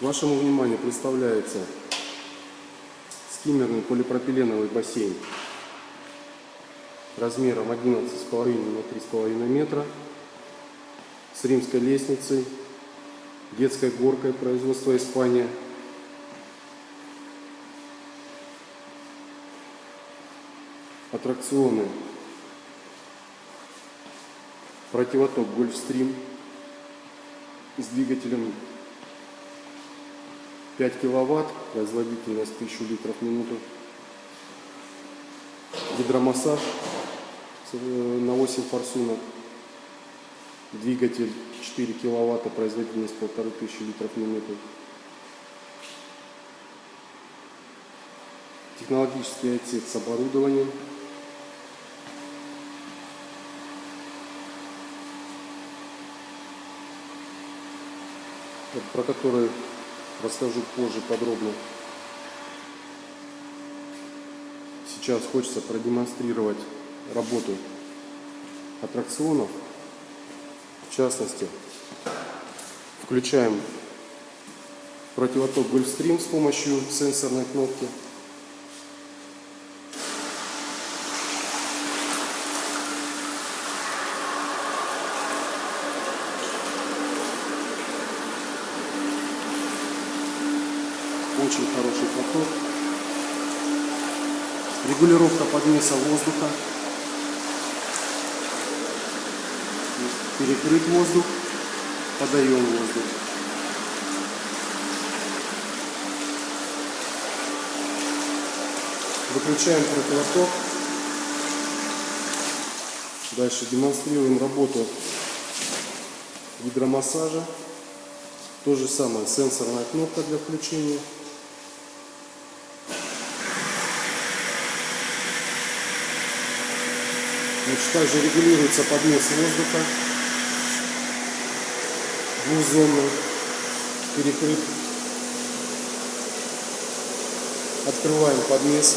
Вашему вниманию представляется скиммерный полипропиленовый бассейн размером 11,5 на 3,5 метра с римской лестницей, детской горкой производства Испания. Аттракционы. Противоток Гольфстрим с двигателем 5 киловатт, производительность 1000 литров в минуту. Гидромассаж э, на 8 форсунок. Двигатель 4 киловатта, производительность 1500 литров в минуту. Технологический отсек с оборудованием. Про который расскажу позже подробно. Сейчас хочется продемонстрировать работу аттракционов. В частности, включаем противоток Гольфстрим с помощью сенсорной кнопки. Очень хороший поток. Регулировка подмеса воздуха. Перекрыть воздух. Подаем воздух. Выключаем противоток. Дальше демонстрируем работу гидромассажа. То же самое, сенсорная кнопка для включения. Значит, также регулируется подмес воздуха. Двухзонный. Перекрыт. Открываем подмес.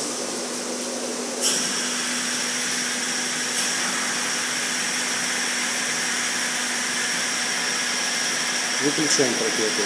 Выключаем противоток.